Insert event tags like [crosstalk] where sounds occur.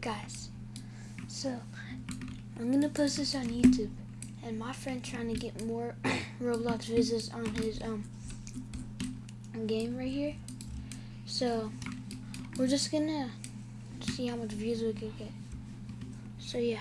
guys, so I'm gonna post this on YouTube, and my friend trying to get more [coughs] Roblox visits on his um game right here. So we're just gonna see how much views we can get. So yeah.